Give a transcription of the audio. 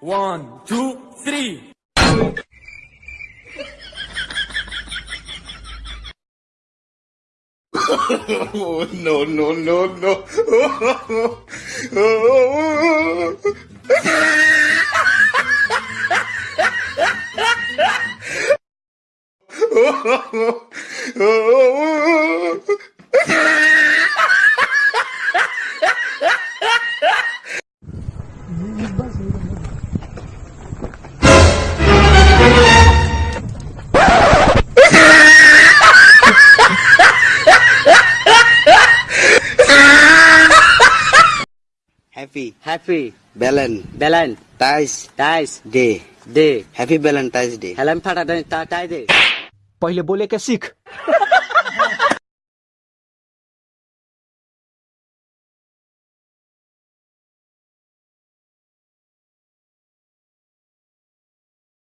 One, two, three. oh, no, no, no, no. oh, oh oh oh! Happy happy ব্যালেন Belan tiles tiles day they happy Valentine's day हेलम Phata tie दे पहिले बोलेका सिक